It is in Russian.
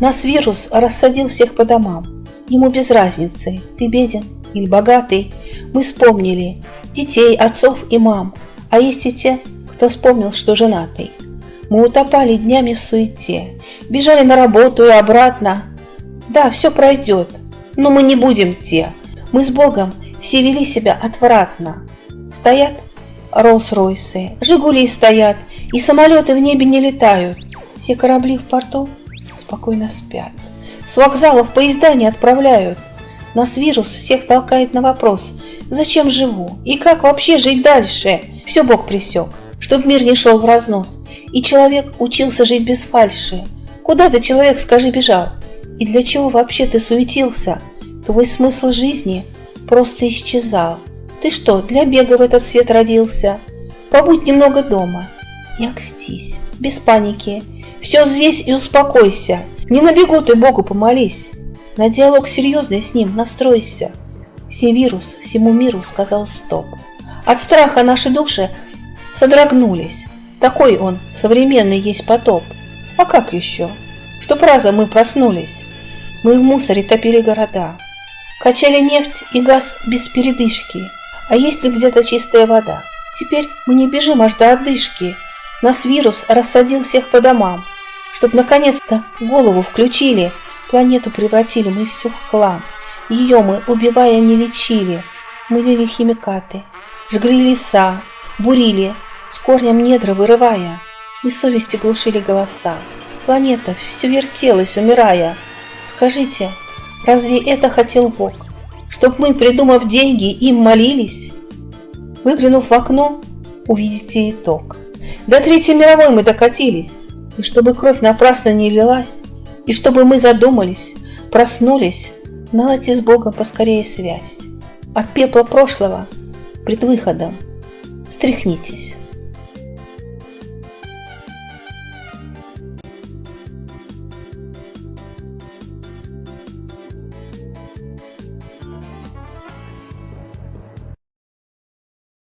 Нас вирус рассадил всех по домам. Ему без разницы, ты беден или богатый. Мы вспомнили детей, отцов и мам. А есть и те, кто вспомнил, что женатый. Мы утопали днями в суете, бежали на работу и обратно. Да, все пройдет, но мы не будем те. Мы с Богом все вели себя отвратно. Стоят Роллс-Ройсы, Жигули стоят, и самолеты в небе не летают. Все корабли в порту спокойно спят. С вокзалов поезда не отправляют. Нас вирус всех толкает на вопрос, зачем живу и как вообще жить дальше. Все Бог присек, чтоб мир не шел в разнос, и человек учился жить без фальши. Куда ты, человек, скажи, бежал? И для чего вообще ты суетился? Твой смысл жизни просто исчезал. Ты что, для бега в этот свет родился? Побудь немного дома и окстись, без паники. Все взвесь и успокойся. Не на бегу ты Богу помолись. На диалог серьезный с ним настройся. Все вирус всему миру сказал стоп. От страха наши души содрогнулись. Такой он, современный есть потоп. А как еще? Чтоб разом мы проснулись. Мы в мусоре топили города. Качали нефть и газ без передышки. А есть ли где-то чистая вода? Теперь мы не бежим аж до отдышки. Нас вирус рассадил всех по домам. Чтоб наконец-то голову включили, планету превратили мы все в хлам. Ее мы, убивая, не лечили. Мы лили химикаты, жгли леса, бурили, с корнем недра вырывая. Мы совести глушили голоса. Планета все вертелась, умирая. Скажите, разве это хотел Бог? Чтоб мы, придумав деньги, им молились? Выглянув в окно, увидите итог. До Третьей мировой мы докатились. И чтобы кровь напрасно не лилась, и чтобы мы задумались, проснулись, наладьте с Богом поскорее связь. От пепла прошлого пред выходом встряхнитесь.